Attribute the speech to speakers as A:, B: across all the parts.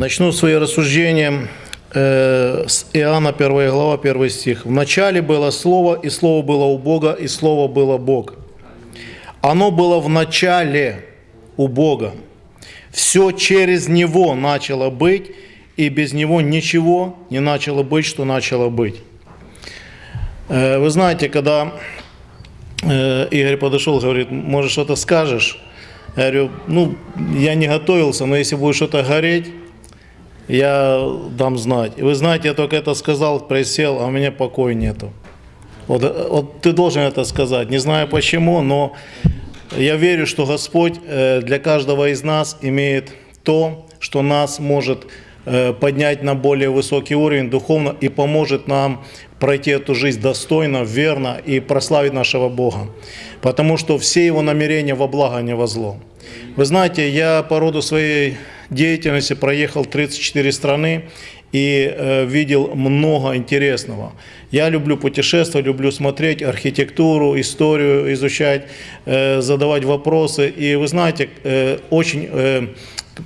A: Начну свои рассуждения э, с Иоанна 1 глава, 1 стих. «В начале было Слово, и Слово было у Бога, и Слово было Бог. Оно было в начале у Бога. Все через Него начало быть, и без Него ничего не начало быть, что начало быть». Э, Вы знаете, когда э, Игорь подошел, говорит, может, что-то скажешь? Я говорю, ну, я не готовился, но если будет что-то гореть, я дам знать. Вы знаете, я только это сказал, присел, а у меня покоя нету. Вот, вот ты должен это сказать. Не знаю почему, но я верю, что Господь э, для каждого из нас имеет то, что нас может э, поднять на более высокий уровень духовно и поможет нам пройти эту жизнь достойно, верно и прославить нашего Бога. Потому что все его намерения во благо, а не во зло. Вы знаете, я по роду своей деятельности проехал 34 страны и э, видел много интересного. Я люблю путешествовать, люблю смотреть архитектуру, историю изучать, э, задавать вопросы. И вы знаете, э, очень э,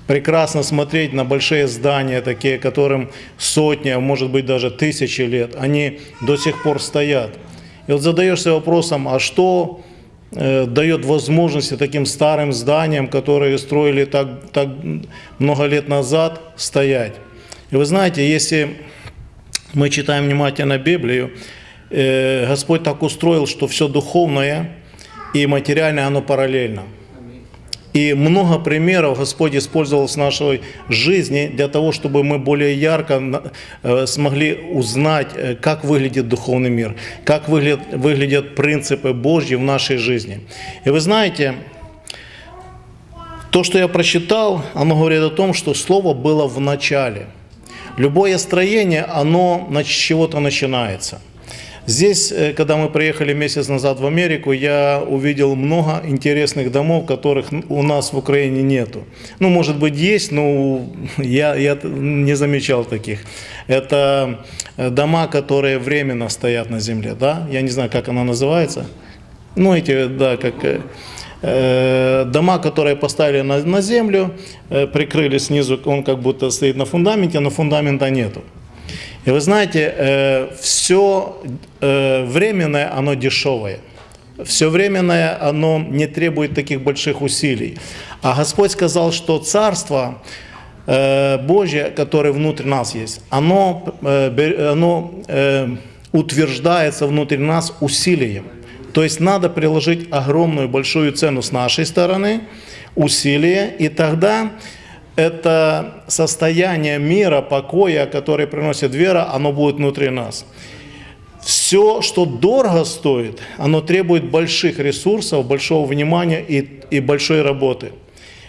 A: прекрасно смотреть на большие здания, такие, которым сотни, а может быть даже тысячи лет. Они до сих пор стоят. И вот задаешься вопросом, а что дает возможности таким старым зданиям, которые строили так, так много лет назад, стоять? И вы знаете, если мы читаем внимательно Библию, э, Господь так устроил, что все духовное и материальное, оно параллельно. И много примеров Господь использовал в нашей жизни для того, чтобы мы более ярко э, смогли узнать, э, как выглядит духовный мир, как выглядят принципы Божьи в нашей жизни. И вы знаете, то, что я прочитал, оно говорит о том, что Слово было в начале. Любое строение, оно с чего-то начинается – Здесь, э, когда мы приехали месяц назад в Америку, я увидел много интересных домов, которых у нас в Украине нету. Ну, может быть, есть, но я, я не замечал таких. Это э, дома, которые временно стоят на земле, да? Я не знаю, как она называется. Ну, эти, да, как э, дома, которые поставили на, на землю, прикрыли снизу, он как будто стоит на фундаменте, но фундамента нету. И вы знаете, э, все э, временное, оно дешевое. Все временное, оно не требует таких больших усилий. А Господь сказал, что Царство э, Божье, которое внутрь нас есть, оно, оно утверждается внутри нас усилием. То есть надо приложить огромную большую цену с нашей стороны, усилие, и тогда это состояние мира, покоя, который приносит вера, оно будет внутри нас. Все, что дорого стоит, оно требует больших ресурсов, большого внимания и, и большой работы.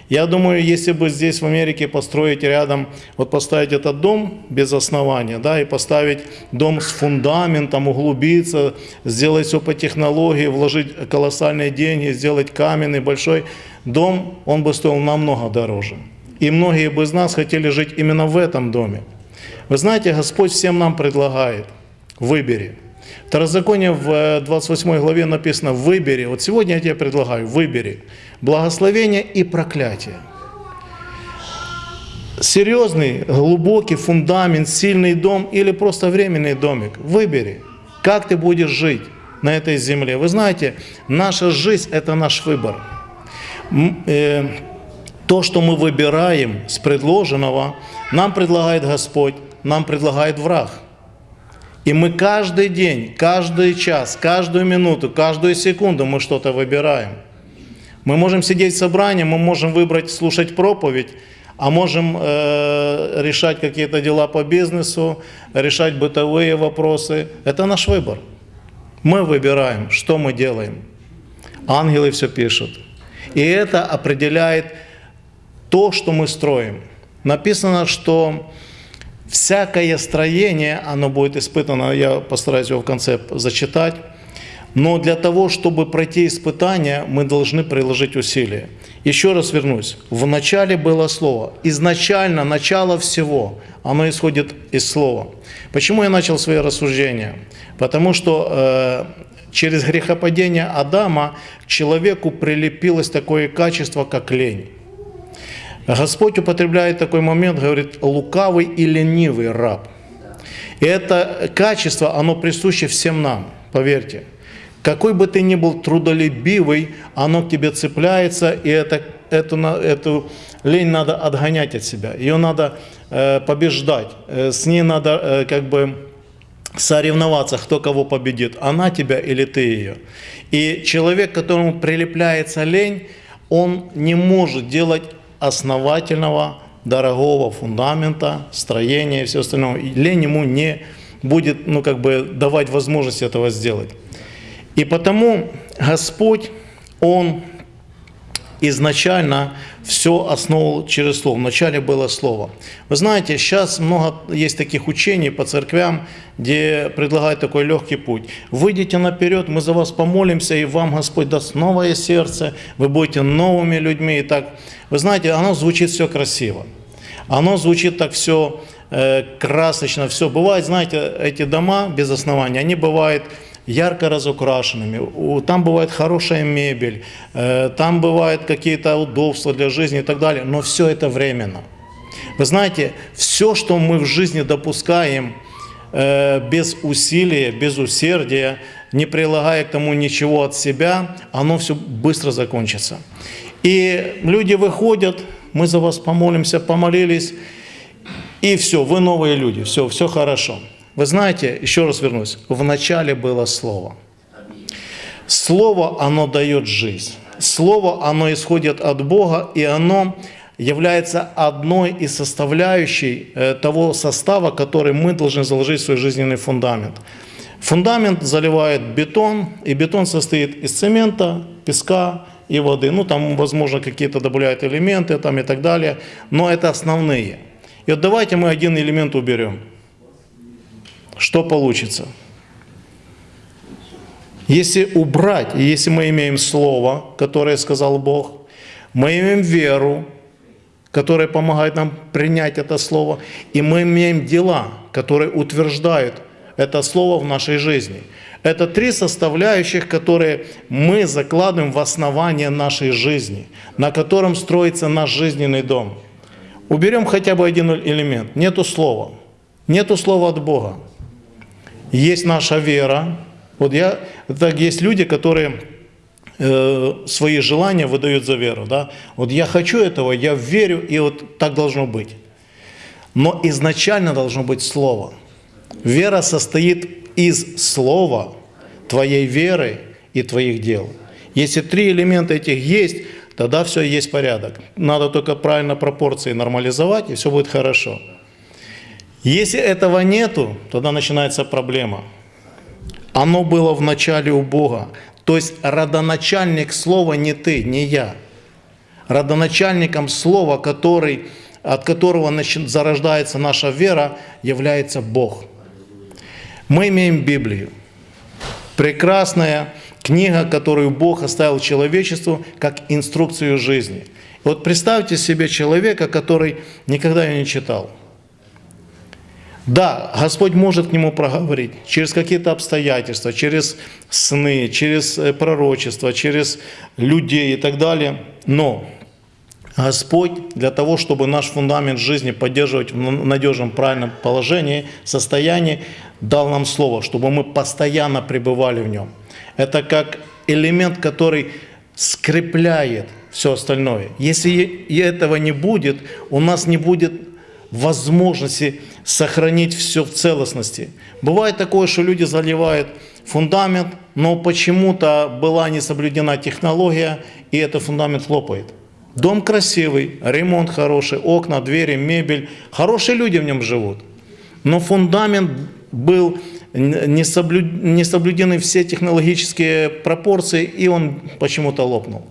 A: Я думаю, если бы здесь в Америке построить рядом, вот поставить этот дом без основания, да, и поставить дом с фундаментом, углубиться, сделать все по технологии, вложить колоссальные деньги, сделать каменный большой дом, он бы стоил намного дороже. И многие бы из нас хотели жить именно в этом доме. Вы знаете, Господь всем нам предлагает, выбери. Второзаконие в 28 э, главе написано, выбери. Вот сегодня я тебе предлагаю, выбери. Благословение и проклятие. Серьезный, глубокий фундамент, сильный дом или просто временный домик. Выбери, как ты будешь жить на этой земле. Вы знаете, наша жизнь – это наш выбор. То, что мы выбираем с предложенного, нам предлагает Господь, нам предлагает враг. И мы каждый день, каждый час, каждую минуту, каждую секунду мы что-то выбираем. Мы можем сидеть в собрании, мы можем выбрать слушать проповедь, а можем э, решать какие-то дела по бизнесу, решать бытовые вопросы. Это наш выбор. Мы выбираем, что мы делаем. Ангелы все пишут. И это определяет то, что мы строим. Написано, что всякое строение, оно будет испытано, я постараюсь его в конце зачитать, но для того, чтобы пройти испытание, мы должны приложить усилия. Еще раз вернусь. В начале было Слово. Изначально, начало всего, оно исходит из Слова. Почему я начал свои рассуждения? Потому что э, через грехопадение Адама к человеку прилепилось такое качество, как лень. Господь употребляет такой момент, говорит, лукавый и ленивый раб. И это качество, оно присуще всем нам, поверьте. Какой бы ты ни был трудолюбивый, оно к тебе цепляется, и это, эту, эту лень надо отгонять от себя. Ее надо э, побеждать, э, с ней надо э, как бы соревноваться, кто кого победит, она тебя или ты ее. И человек, которому прилепляется лень, он не может делать основательного, дорогого фундамента, строения и все остальное. И лень ему не будет ну, как бы давать возможность этого сделать. И потому Господь, Он изначально все основывал через Слово. Вначале было Слово. Вы знаете, сейчас много есть таких учений по церквям, где предлагают такой легкий путь. Выйдите наперед, мы за вас помолимся, и вам Господь даст новое сердце, вы будете новыми людьми. И так, вы знаете, оно звучит все красиво. Оно звучит так все э, красочно, все. Бывает, знаете, эти дома без основания, они бывают ярко разукрашенными, там бывает хорошая мебель, э, там бывают какие-то удобства для жизни и так далее, но все это временно. Вы знаете, все, что мы в жизни допускаем э, без усилия, без усердия, не прилагая к тому ничего от себя, оно все быстро закончится. И люди выходят, мы за вас помолимся, помолились, и все, вы новые люди, все, все хорошо. Вы знаете, еще раз вернусь, в начале было Слово. Слово, оно дает жизнь. Слово, оно исходит от Бога, и оно является одной из составляющей э, того состава, который мы должны заложить в свой жизненный фундамент. Фундамент заливает бетон, и бетон состоит из цемента, песка и воды. Ну, там, возможно, какие-то добавляют элементы там, и так далее, но это основные. И вот давайте мы один элемент уберем – что получится? Если убрать, если мы имеем Слово, которое сказал Бог, мы имеем веру, которая помогает нам принять это Слово, и мы имеем дела, которые утверждают это Слово в нашей жизни. Это три составляющих, которые мы закладываем в основание нашей жизни, на котором строится наш жизненный дом. Уберем хотя бы один элемент. Нету слова. Нету слова от Бога есть наша вера. Вот я, так есть люди, которые э, свои желания выдают за веру. Да? Вот я хочу этого, я верю, и вот так должно быть. Но изначально должно быть Слово. Вера состоит из Слова, твоей веры и твоих дел. Если три элемента этих есть, тогда все есть порядок. Надо только правильно пропорции нормализовать, и все будет хорошо. Если этого нету, тогда начинается проблема. Оно было в начале у Бога. То есть родоначальник слова не ты, не я. Родоначальником слова, который, от которого зарождается наша вера, является Бог. Мы имеем Библию. Прекрасная книга, которую Бог оставил человечеству как инструкцию жизни. Вот представьте себе человека, который никогда ее не читал – да, Господь может к нему проговорить через какие-то обстоятельства, через сны, через э, пророчество, через людей и так далее. Но Господь для того, чтобы наш фундамент жизни поддерживать в надежном, правильном положении, состоянии, дал нам Слово, чтобы мы постоянно пребывали в нем. Это как элемент, который скрепляет все остальное. Если этого не будет, у нас не будет возможности сохранить все в целостности. Бывает такое, что люди заливают фундамент, но почему-то была не соблюдена технология, и этот фундамент лопает. Дом красивый, ремонт хороший, окна, двери, мебель. Хорошие люди в нем живут. Но фундамент был не, соблю... не соблюдены все технологические пропорции, и он почему-то лопнул.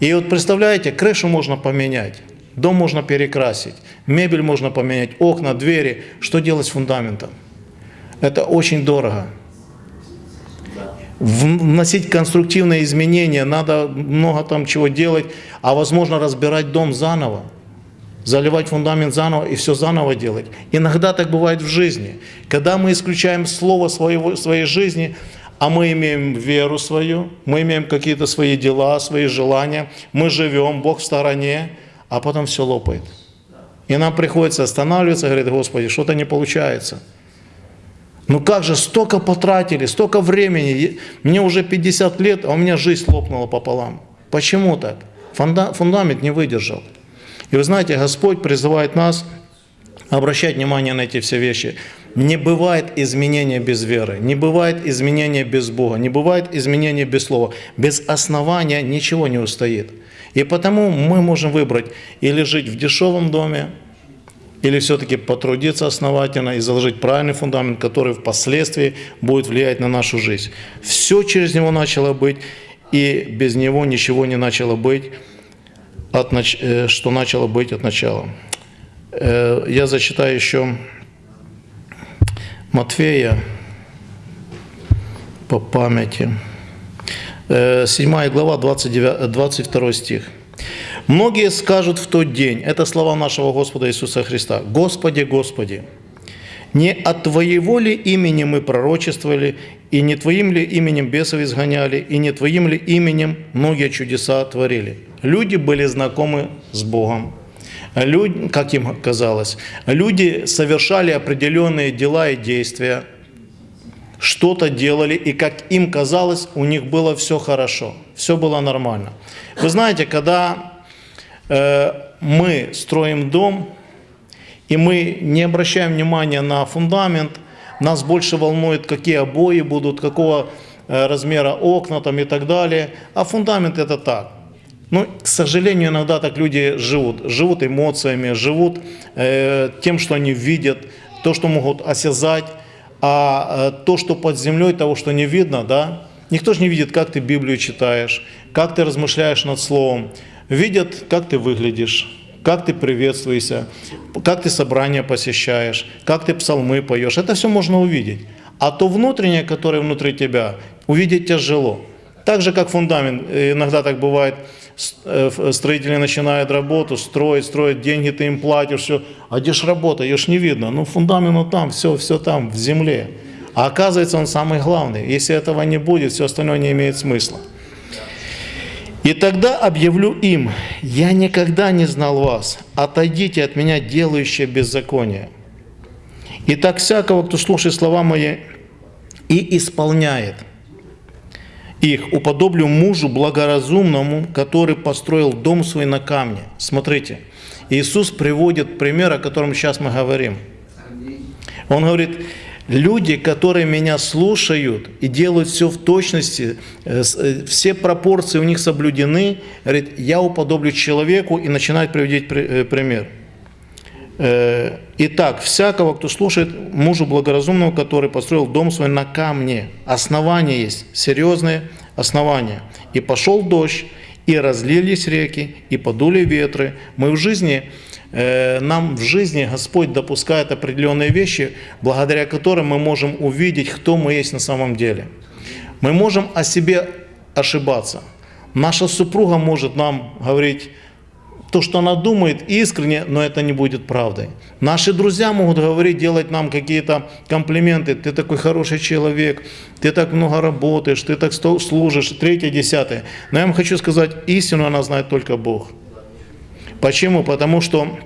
A: И вот представляете, крышу можно поменять. Дом можно перекрасить, мебель можно поменять, окна, двери. Что делать с фундаментом? Это очень дорого. Вносить конструктивные изменения, надо много там чего делать, а возможно разбирать дом заново, заливать фундамент заново и все заново делать. Иногда так бывает в жизни. Когда мы исключаем слово своего, своей жизни, а мы имеем веру свою, мы имеем какие-то свои дела, свои желания, мы живем, Бог в стороне, а потом все лопает. И нам приходится останавливаться, говорит, Господи, что-то не получается. Ну как же, столько потратили, столько времени, мне уже 50 лет, а у меня жизнь лопнула пополам. Почему так? Фундамент не выдержал. И вы знаете, Господь призывает нас обращать внимание на эти все вещи. Не бывает изменения без веры, не бывает изменения без Бога, не бывает изменения без Слова. Без основания ничего не устоит. И потому мы можем выбрать или жить в дешевом доме, или все-таки потрудиться основательно и заложить правильный фундамент, который впоследствии будет влиять на нашу жизнь. Все через него начало быть, и без него ничего не начало быть, от, э, что начало быть от начала. Э, я зачитаю еще Матфея по памяти. 7 э, глава, 29, 22 стих. Многие скажут в тот день, это слова нашего Господа Иисуса Христа, «Господи, Господи, не от Твоего ли имени мы пророчествовали, и не Твоим ли именем бесов изгоняли, и не Твоим ли именем многие чудеса творили?» Люди были знакомы с Богом. Люди, как им казалось, люди совершали определенные дела и действия, что-то делали, и как им казалось, у них было все хорошо, все было нормально. Вы знаете, когда э, мы строим дом, и мы не обращаем внимания на фундамент, нас больше волнует, какие обои будут, какого э, размера окна там и так далее, а фундамент это так. Ну, к сожалению, иногда так люди живут. Живут эмоциями, живут э, тем, что они видят, то, что могут осязать, а э, то, что под землей, того, что не видно, да, никто же не видит, как ты Библию читаешь, как ты размышляешь над Словом. Видят, как ты выглядишь, как ты приветствуешься, как ты собрания посещаешь, как ты псалмы поешь. Это все можно увидеть. А то внутреннее, которое внутри тебя, увидеть тяжело. Так же, как фундамент. Иногда так бывает, Э, строители начинают работу, строят, строят, деньги ты им платишь, все. А где ж работа, ее ж не видно. Ну фундамент ну, там, все, все там, в земле. А оказывается, он самый главный. Если этого не будет, все остальное не имеет смысла. И тогда объявлю им, я никогда не знал вас, отойдите от меня, делающие беззаконие. И так всякого, кто слушает слова мои и исполняет – их уподоблю мужу благоразумному, который построил дом свой на камне. Смотрите, Иисус приводит пример, о котором сейчас мы говорим. Он говорит, люди, которые меня слушают и делают все в точности, э, э, все пропорции у них соблюдены, говорит, я уподоблю человеку и начинает приводить э, пример. Итак, всякого, кто слушает мужу благоразумного, который построил дом свой на камне, основание есть, серьезное основание. И пошел дождь, и разлились реки, и подули ветры. Мы в жизни, э, нам в жизни Господь допускает определенные вещи, благодаря которым мы можем увидеть, кто мы есть на самом деле. Мы можем о себе ошибаться. Наша супруга может нам говорить, то, что она думает искренне, но это не будет правдой. Наши друзья могут говорить, делать нам какие-то комплименты. Ты такой хороший человек, ты так много работаешь, ты так служишь, третье, десятое. Но я вам хочу сказать, истину она знает только Бог. Почему? Потому что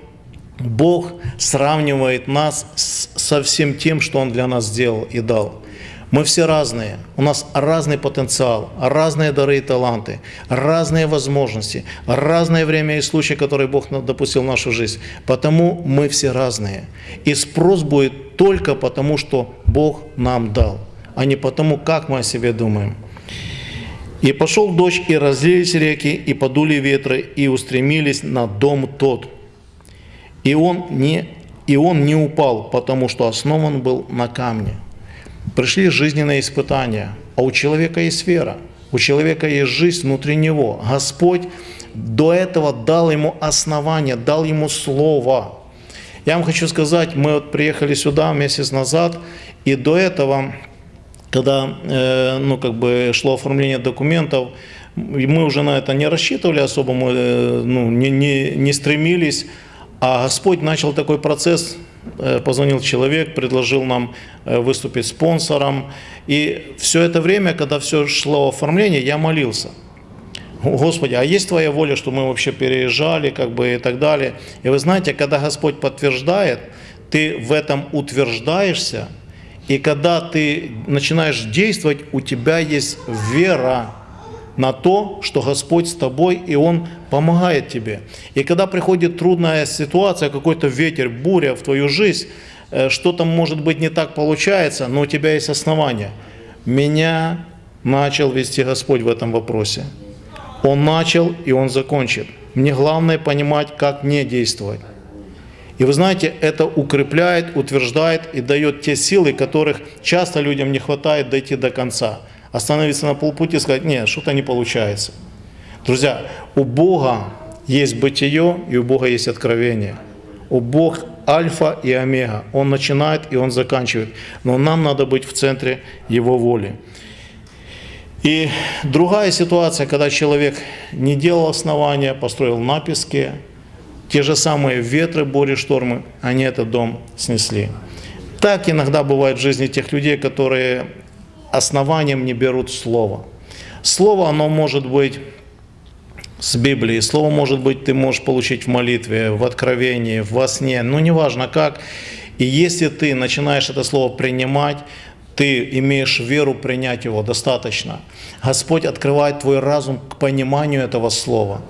A: Бог сравнивает нас со всем тем, что Он для нас сделал и дал. Мы все разные, у нас разный потенциал, разные дары и таланты, разные возможности, разное время и случаи, которые Бог допустил в нашу жизнь. Потому мы все разные. И спрос будет только потому, что Бог нам дал, а не потому, как мы о себе думаем. И пошел дождь, и разлились реки, и подули ветры, и устремились на дом тот. И он не, и он не упал, потому что основан был на камне пришли жизненные испытания, а у человека есть вера, у человека есть жизнь внутри него. Господь до этого дал ему основание, дал ему слово. Я вам хочу сказать, мы вот приехали сюда месяц назад, и до этого, когда э, ну, как бы шло оформление документов, мы уже на это не рассчитывали особо, мы э, ну, не, не, не стремились, а Господь начал такой процесс позвонил человек, предложил нам э, выступить спонсором. И все это время, когда все шло оформление, я молился. Господи, а есть Твоя воля, что мы вообще переезжали, как бы и так далее. И вы знаете, когда Господь подтверждает, ты в этом утверждаешься, и когда ты начинаешь действовать, у тебя есть вера на то, что Господь с тобой, и Он помогает тебе. И когда приходит трудная ситуация, какой-то ветер, буря в твою жизнь, э, что-то, может быть, не так получается, но у тебя есть основания. Меня начал вести Господь в этом вопросе. Он начал, и Он закончит. Мне главное понимать, как не действовать. И вы знаете, это укрепляет, утверждает и дает те силы, которых часто людям не хватает дойти до конца. Остановиться на полпути и сказать, нет, что-то не получается. Друзья, у Бога есть бытие и у Бога есть откровение. У Бог альфа и омега. Он начинает и он заканчивает. Но нам надо быть в центре Его воли. И другая ситуация, когда человек не делал основания, построил на песке, те же самые ветры, бури, штормы, они этот дом снесли. Так иногда бывает в жизни тех людей, которые основанием не берут слово. Слово, оно может быть с Библии. Слово, может быть, ты можешь получить в молитве, в откровении, во сне, ну, неважно как. И если ты начинаешь это слово принимать, ты имеешь веру принять его достаточно. Господь открывает твой разум к пониманию этого слова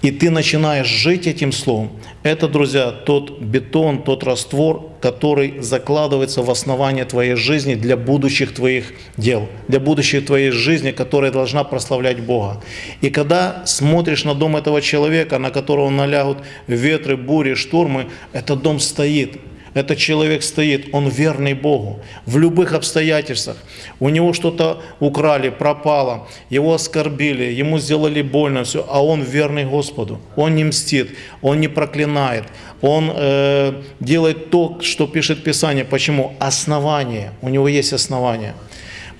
A: и ты начинаешь жить этим словом, это, друзья, тот бетон, тот раствор, который закладывается в основание твоей жизни для будущих твоих дел, для будущей твоей жизни, которая должна прославлять Бога. И когда смотришь на дом этого человека, на которого налягут ветры, бури, штурмы, этот дом стоит, этот человек стоит, он верный Богу в любых обстоятельствах. У него что-то украли, пропало, его оскорбили, ему сделали больно, все, а он верный Господу. Он не мстит, он не проклинает, он э, делает то, что пишет Писание. Почему? Основание. У него есть основание.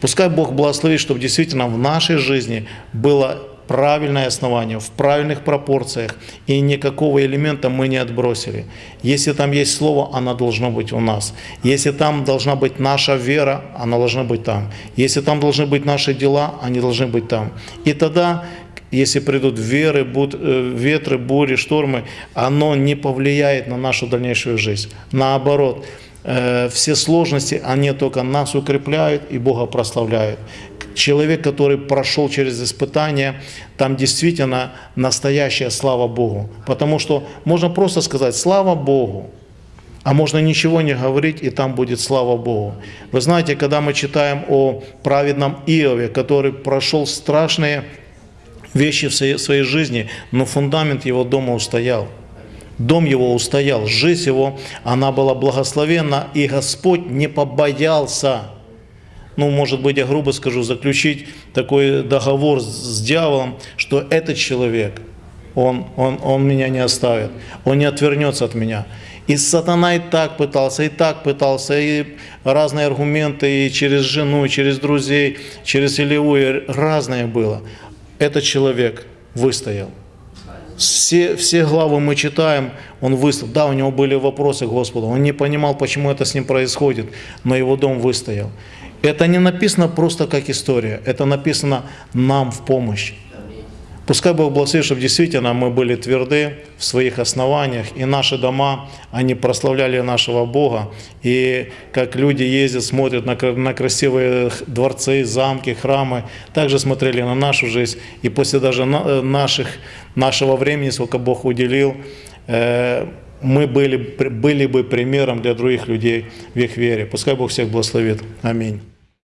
A: Пускай Бог благословит, чтобы действительно в нашей жизни было правильное основание, в правильных пропорциях, и никакого элемента мы не отбросили. Если там есть слово, оно должно быть у нас. Если там должна быть наша вера, она должна быть там. Если там должны быть наши дела, они должны быть там. И тогда если придут веры, буд, э, ветры, бури, штормы, оно не повлияет на нашу дальнейшую жизнь. Наоборот, э, все сложности, они только нас укрепляют и Бога прославляют человек, который прошел через испытания, там действительно настоящая слава Богу. Потому что можно просто сказать «слава Богу», а можно ничего не говорить, и там будет слава Богу. Вы знаете, когда мы читаем о праведном Иове, который прошел страшные вещи в своей жизни, но фундамент его дома устоял. Дом его устоял, жизнь его, она была благословенна, и Господь не побоялся ну, может быть, я грубо скажу, заключить такой договор с дьяволом, что этот человек, он, он, он меня не оставит, он не отвернется от меня. И сатана и так пытался, и так пытался, и разные аргументы, и через жену, и через друзей, через Илиу, разное было. Этот человек выстоял. Все, все главы мы читаем, он выстоял. Да, у него были вопросы к Господу, он не понимал, почему это с ним происходит, но его дом выстоял. Это не написано просто как история, это написано нам в помощь. Пускай Бог благословит, чтобы действительно мы были тверды в своих основаниях, и наши дома, они прославляли нашего Бога. И как люди ездят, смотрят на, на красивые дворцы, замки, храмы, также смотрели на нашу жизнь. И после даже э, наших, нашего времени, сколько Бог уделил, э, мы были, были бы примером для других людей в их вере. Пускай Бог всех благословит. Аминь.